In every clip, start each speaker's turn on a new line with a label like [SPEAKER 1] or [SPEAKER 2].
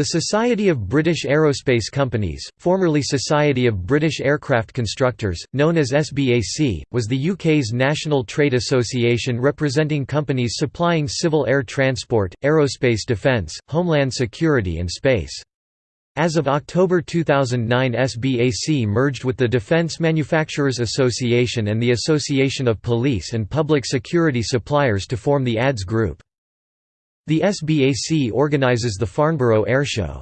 [SPEAKER 1] The Society of British Aerospace Companies, formerly Society of British Aircraft Constructors, known as SBAC, was the UK's national trade association representing companies supplying civil air transport, aerospace defence, homeland security and space. As of October 2009 SBAC merged with the Defence Manufacturers Association and the Association of Police and Public Security Suppliers to form the ADS Group. The SBAC organizes the Farnborough Airshow.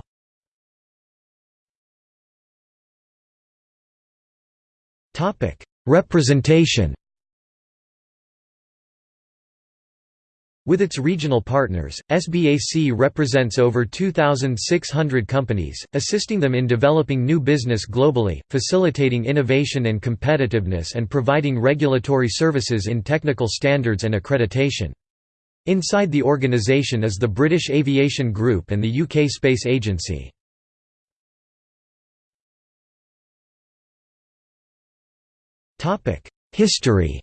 [SPEAKER 1] Representation With its regional partners, SBAC represents over 2,600 companies, assisting them in developing new business globally, facilitating innovation and competitiveness and providing regulatory services in technical standards and accreditation. Inside the organisation is the British Aviation Group and the UK Space Agency. History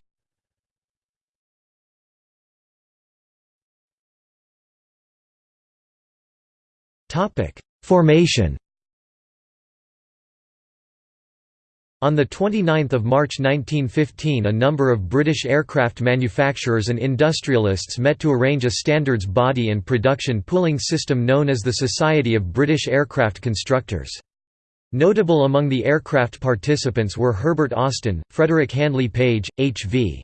[SPEAKER 1] Formation On 29 March 1915 a number of British aircraft manufacturers and industrialists met to arrange a standards body and production pooling system known as the Society of British Aircraft Constructors. Notable among the aircraft participants were Herbert Austin, Frederick Handley Page, H.V.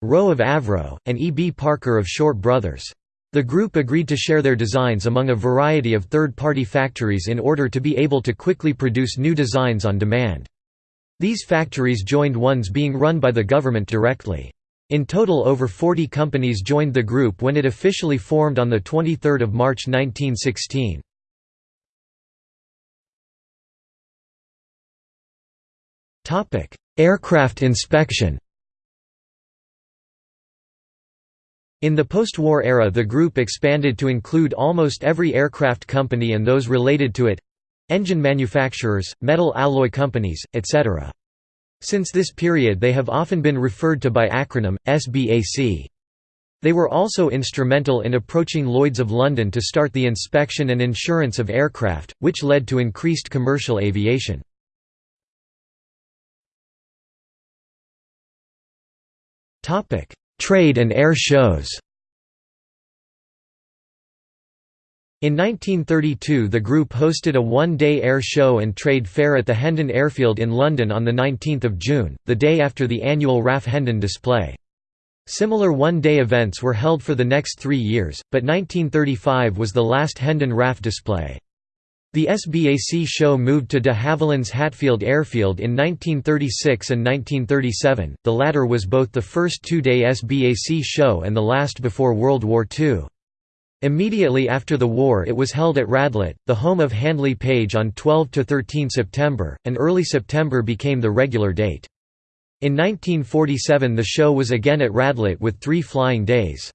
[SPEAKER 1] Roe of Avro, and E. B. Parker of Short Brothers. The group agreed to share their designs among a variety of third-party factories in order to be able to quickly produce new designs on demand. These factories joined ones being run by the government directly. In total over 40 companies joined the group when it officially formed on 23 March 1916. Aircraft inspection In the post-war era the group expanded to include almost every aircraft company and those related to it, engine manufacturers, metal alloy companies, etc. Since this period they have often been referred to by acronym, SBAC. They were also instrumental in approaching Lloyds of London to start the inspection and insurance of aircraft, which led to increased commercial aviation. Trade and air shows In 1932 the group hosted a one-day air show and trade fair at the Hendon Airfield in London on 19 June, the day after the annual RAF Hendon display. Similar one-day events were held for the next three years, but 1935 was the last Hendon RAF display. The SBAC show moved to de Havilland's Hatfield Airfield in 1936 and 1937, the latter was both the first two-day SBAC show and the last before World War II. Immediately after the war it was held at Radlett, the home of Handley Page on 12–13 September, and early September became the regular date. In 1947 the show was again at Radlett with three flying days.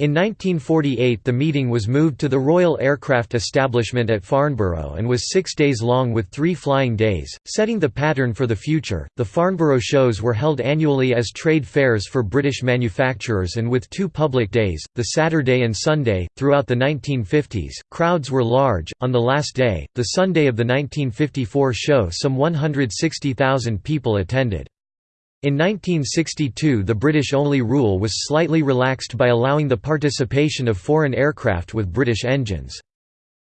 [SPEAKER 1] In 1948 the meeting was moved to the Royal Aircraft Establishment at Farnborough and was six days long with three flying days, setting the pattern for the future. The Farnborough shows were held annually as trade fairs for British manufacturers and with two public days, the Saturday and Sunday. Throughout the 1950s, crowds were large. On the last day, the Sunday of the 1954 show, some 160,000 people attended. In 1962 the British-only rule was slightly relaxed by allowing the participation of foreign aircraft with British engines.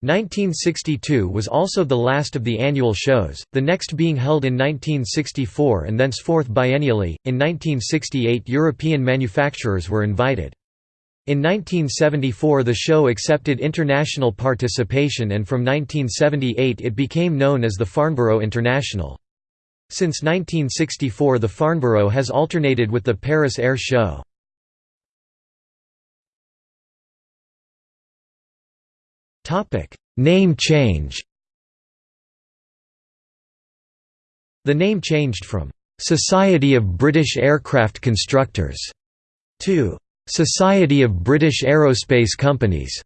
[SPEAKER 1] 1962 was also the last of the annual shows, the next being held in 1964 and thenceforth biennially. In 1968 European manufacturers were invited. In 1974 the show accepted international participation and from 1978 it became known as the Farnborough International. Since 1964 the Farnborough has alternated with the Paris Air Show. Name change The name changed from "'Society of British Aircraft Constructors' to "'Society of British Aerospace Companies'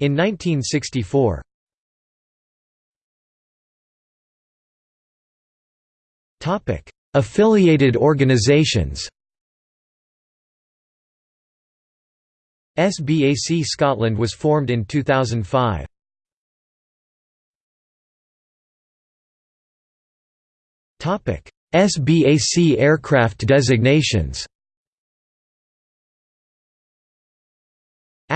[SPEAKER 1] in 1964. Affiliated organisations SBAC Scotland was formed in 2005. SBAC aircraft designations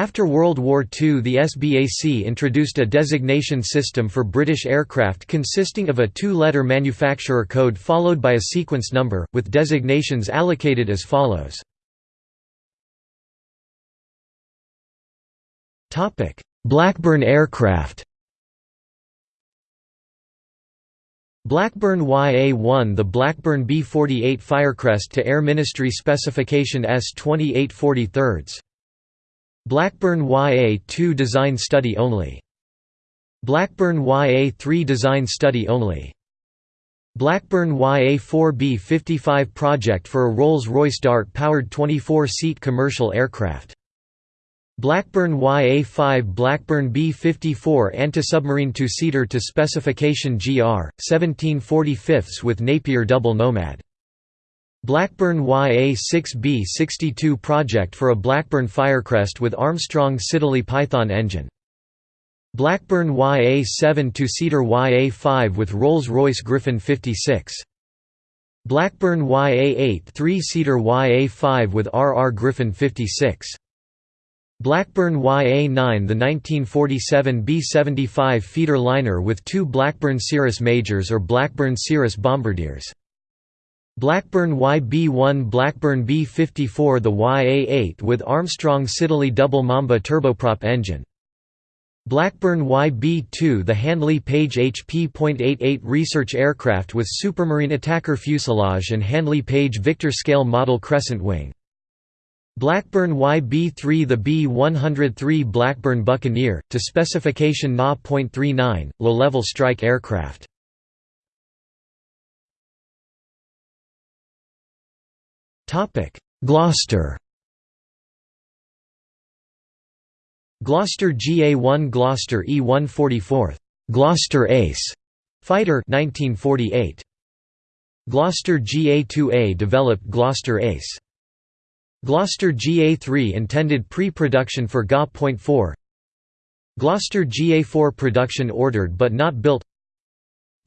[SPEAKER 1] After World War II the SBAC introduced a designation system for British aircraft consisting of a two-letter manufacturer code followed by a sequence number, with designations allocated as follows. Blackburn aircraft Blackburn YA-1 The Blackburn B-48 Firecrest to Air Ministry Specification S-2843 Blackburn YA-2 Design Study Only. Blackburn YA-3 Design Study Only. Blackburn YA-4 B-55 project for a Rolls-Royce Dart-powered 24-seat commercial aircraft. Blackburn YA-5 Blackburn B-54 anti-submarine two-seater to specification GR, 1745 with Napier double Nomad Blackburn YA-6B-62 project for a Blackburn Firecrest with Armstrong Siddeley Python engine. Blackburn YA-7 two-seater YA-5 with Rolls-Royce Griffon 56. Blackburn YA-8 three-seater YA-5 with RR Griffon 56. Blackburn YA-9 the 1947 B-75 feeder liner with two Blackburn Cirrus Majors or Blackburn Cirrus Bombardiers. Blackburn YB-1 Blackburn B-54 the YA-8 with Armstrong Siddeley double Mamba turboprop engine. Blackburn YB-2 the Handley Page HP.88 research aircraft with Supermarine attacker fuselage and Handley Page Victor scale model crescent wing. Blackburn YB-3 The B-103 Blackburn Buccaneer, to specification Na.39, low-level strike aircraft. Gloster. Gloster GA-1 Gloster E-144 Gloster Ace fighter 1948 Gloster GA-2A developed Gloster Ace. Gloster GA-3 intended pre-production for GA.4 Gloster GA-4 production ordered but not built.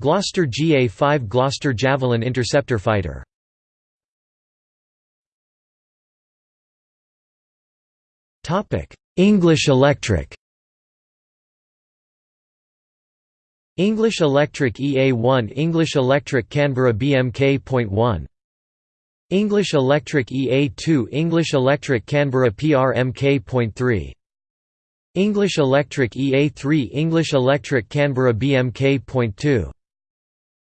[SPEAKER 1] Gloster GA-5 Gloster Javelin interceptor fighter English Electric. English Electric EA1 English Electric Canberra BMK.1 English Electric EA2 English Electric Canberra PRMK.3 English Electric EA3 English Electric Canberra BMK.2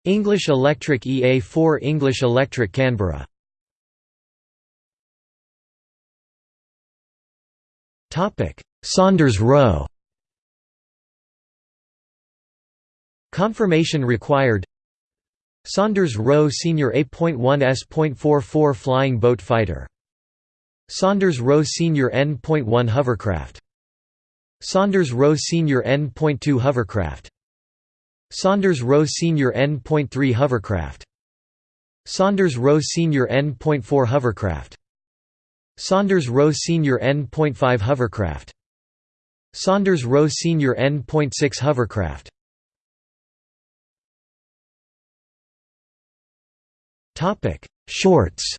[SPEAKER 1] English Electric EA4 English Electric Canberra Saunders-Roe. Confirmation required. Saunders-Roe Senior A.1 S.44 Flying Boat Fighter. Saunders-Roe Senior N.1 Hovercraft. Saunders-Roe Senior N.2 Hovercraft. Saunders-Roe Senior N.3 Hovercraft. Saunders-Roe Senior N.4 Hovercraft Saunders-Roe Senior N.5 Hovercraft. Saunders-Roe Senior N.6 Hovercraft. Shorts.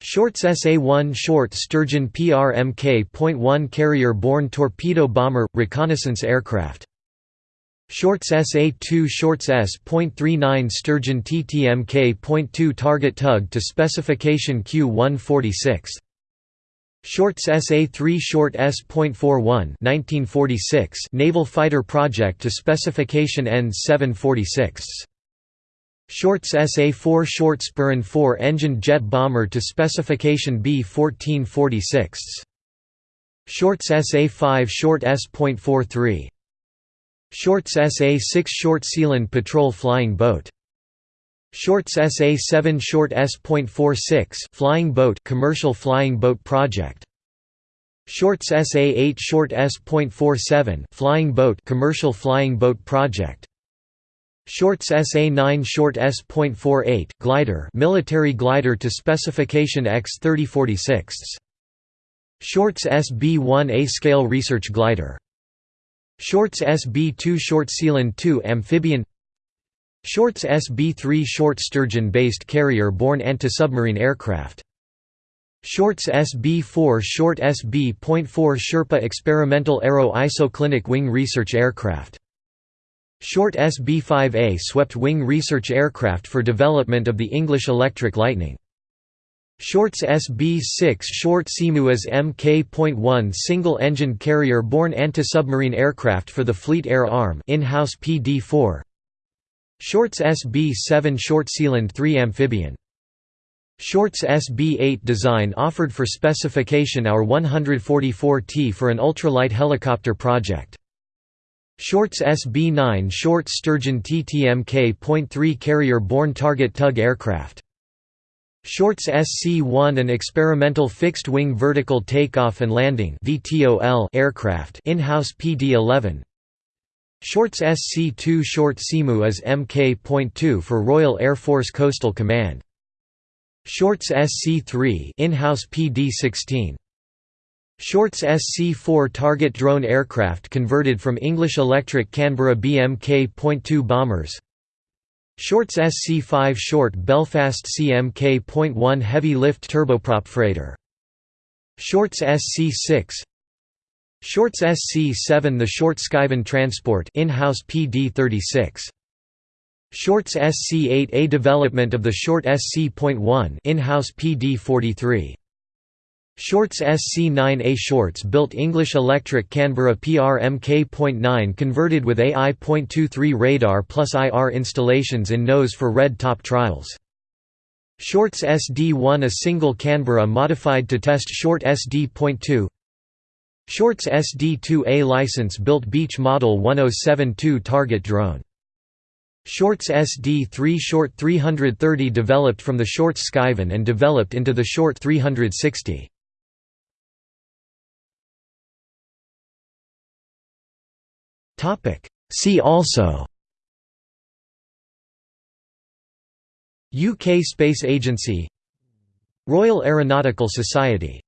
[SPEAKER 1] Shorts SA-1 Short Sturgeon PRMK.1 Carrier-borne torpedo bomber – reconnaissance aircraft Shorts SA-2 Shorts S.39 Sturgeon TTMK.2 Target tug to specification Q-146 Shorts SA-3 Short S.41 1946 Naval Fighter Project to specification N-746 Shorts SA-4 Short Sperrin 4 engined jet bomber to specification B-1446 Shorts SA-5 Short S.43 Shorts SA-6 Short Sealand patrol flying boat. Shorts SA-7 Short S.46 flying boat commercial flying boat project. Shorts SA-8 Short S.47 flying boat commercial flying boat project. Shorts SA-9 Short S.48 glider military glider to specification X-3046 Shorts SB-1A scale research glider Shorts SB-2 Short Sealand 2 amphibian Shorts SB-3 short sturgeon-based carrier-borne anti-submarine aircraft. Shorts SB-4 Short SB.4 Sherpa experimental aero isoclinic wing research aircraft. Short SB-5A swept wing research aircraft for development of the English Electric Lightning. Shorts SB-6 Short Seamew as Mk.1 single-engine carrier-borne anti-submarine aircraft for the Fleet Air Arm in-house PD-4 Shorts SB-7 Short Sealand 3 amphibian. Shorts SB-8 design offered for specification our 144T for an ultralight helicopter project. Shorts SB-9 Short Sturgeon TTMK.3 carrier-borne target tug aircraft Shorts SC-1 an experimental fixed-wing vertical takeoff and landing aircraft in-house PD-11 Shorts SC-2 Short Seamew as Mk.2 for Royal Air Force Coastal Command. Shorts SC-3 in-house PD-16 Shorts SC-4 target drone aircraft converted from English Electric Canberra BMK.2 bombers Shorts SC-5 Short Belfast CMK.1 heavy lift turboprop freighter. Shorts SC-6 Shorts SC-7 The Short Skyvan Transport in-house PD-36 Shorts SC-8 A development of the Short SC.1 in-house PD-43 Shorts SC9A Shorts built English Electric Canberra PRMK.9 converted with AI.23 radar plus IR installations in nose for red top trials. Shorts SD1 a single Canberra modified to test Short SD.2 Shorts SD2A license built Beech Model 1072 target drone Shorts SD3 Short 330 developed from the Shorts Skyvan and developed into the Short 360. See also. UK Space Agency. Royal Aeronautical Society